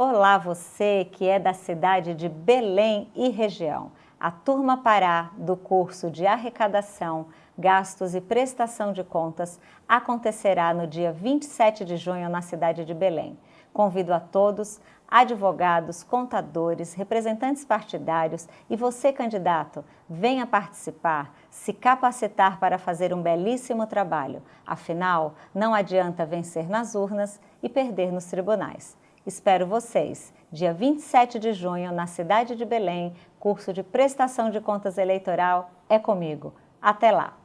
Olá você que é da cidade de Belém e região. A turma Pará do curso de arrecadação, gastos e prestação de contas acontecerá no dia 27 de junho na cidade de Belém. Convido a todos, advogados, contadores, representantes partidários e você, candidato, venha participar, se capacitar para fazer um belíssimo trabalho. Afinal, não adianta vencer nas urnas e perder nos tribunais. Espero vocês, dia 27 de junho, na cidade de Belém, curso de prestação de contas eleitoral é comigo. Até lá!